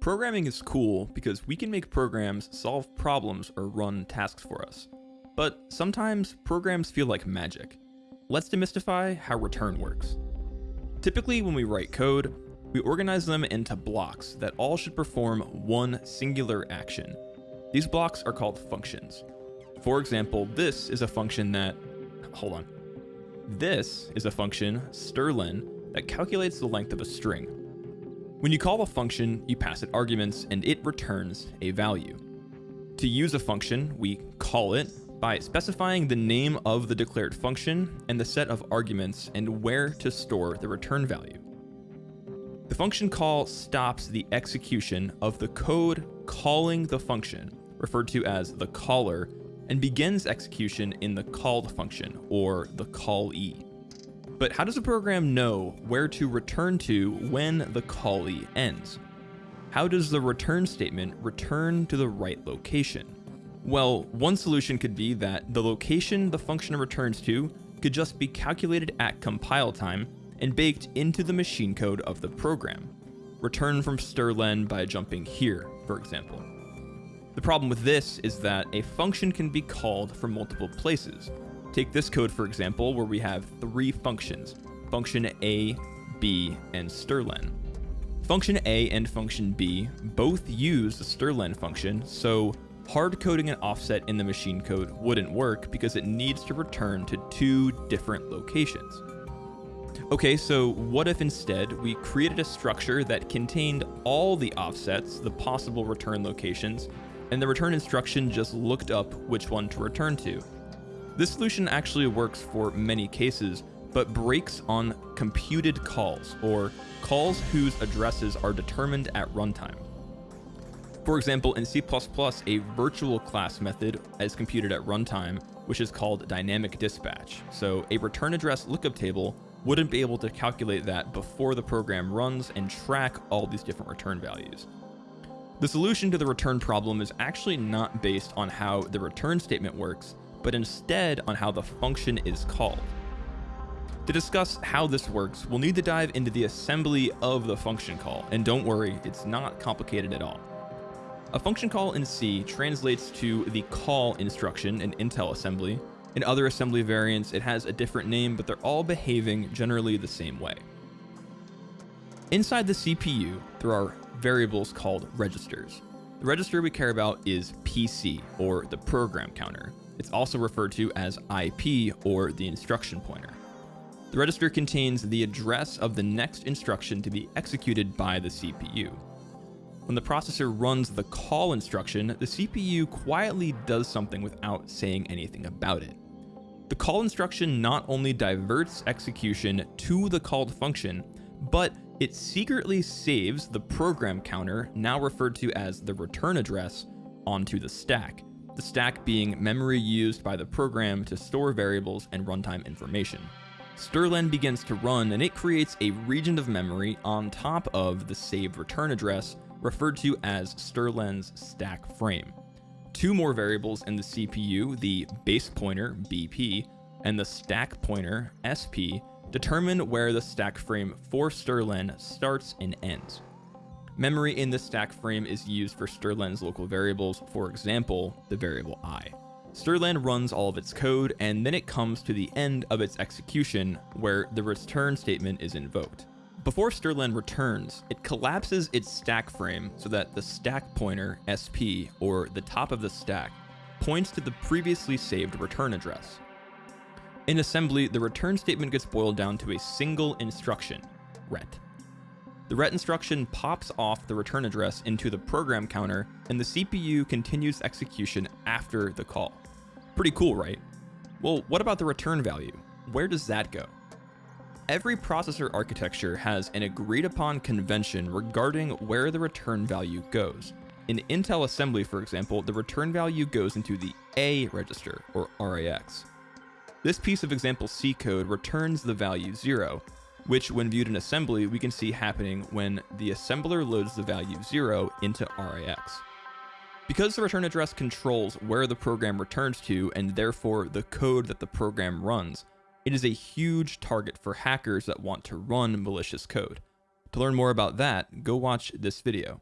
Programming is cool because we can make programs solve problems or run tasks for us. But sometimes programs feel like magic. Let's demystify how return works. Typically when we write code, we organize them into blocks that all should perform one singular action. These blocks are called functions. For example, this is a function that, hold on. This is a function, strlen, that calculates the length of a string. When you call a function, you pass it arguments and it returns a value. To use a function, we call it by specifying the name of the declared function and the set of arguments and where to store the return value. The function call stops the execution of the code calling the function, referred to as the caller, and begins execution in the called function, or the callee. But how does a program know where to return to when the callee ends? How does the return statement return to the right location? Well, one solution could be that the location the function returns to could just be calculated at compile time and baked into the machine code of the program. Return from strlen by jumping here, for example. The problem with this is that a function can be called from multiple places, Take this code, for example, where we have three functions, function A, B, and strlen. Function A and function B both use the strlen function, so hard coding an offset in the machine code wouldn't work because it needs to return to two different locations. Okay, so what if instead we created a structure that contained all the offsets, the possible return locations, and the return instruction just looked up which one to return to? This solution actually works for many cases, but breaks on computed calls, or calls whose addresses are determined at runtime. For example, in C++, a virtual class method is computed at runtime, which is called dynamic dispatch. So a return address lookup table wouldn't be able to calculate that before the program runs and track all these different return values. The solution to the return problem is actually not based on how the return statement works, but instead on how the function is called. To discuss how this works, we'll need to dive into the assembly of the function call, and don't worry, it's not complicated at all. A function call in C translates to the call instruction in Intel assembly. In other assembly variants, it has a different name, but they're all behaving generally the same way. Inside the CPU, there are variables called registers. The register we care about is PC, or the program counter. It's also referred to as IP or the instruction pointer. The register contains the address of the next instruction to be executed by the CPU. When the processor runs the call instruction, the CPU quietly does something without saying anything about it. The call instruction not only diverts execution to the called function, but it secretly saves the program counter, now referred to as the return address, onto the stack, the stack being memory used by the program to store variables and runtime information. strlen begins to run and it creates a region of memory on top of the saved return address referred to as strlen's stack frame. Two more variables in the CPU, the base pointer BP and the stack pointer SP, determine where the stack frame for strlen starts and ends. Memory in the stack frame is used for strlen's local variables, for example, the variable i. strlen runs all of its code, and then it comes to the end of its execution, where the return statement is invoked. Before strlen returns, it collapses its stack frame so that the stack pointer, SP, or the top of the stack, points to the previously saved return address. In assembly, the return statement gets boiled down to a single instruction, ret. The ret instruction pops off the return address into the program counter, and the CPU continues execution after the call. Pretty cool, right? Well, what about the return value? Where does that go? Every processor architecture has an agreed upon convention regarding where the return value goes. In Intel assembly, for example, the return value goes into the A register, or RAX. This piece of example C code returns the value 0, which when viewed in assembly, we can see happening when the assembler loads the value 0 into RAX. Because the return address controls where the program returns to and therefore the code that the program runs, it is a huge target for hackers that want to run malicious code. To learn more about that, go watch this video.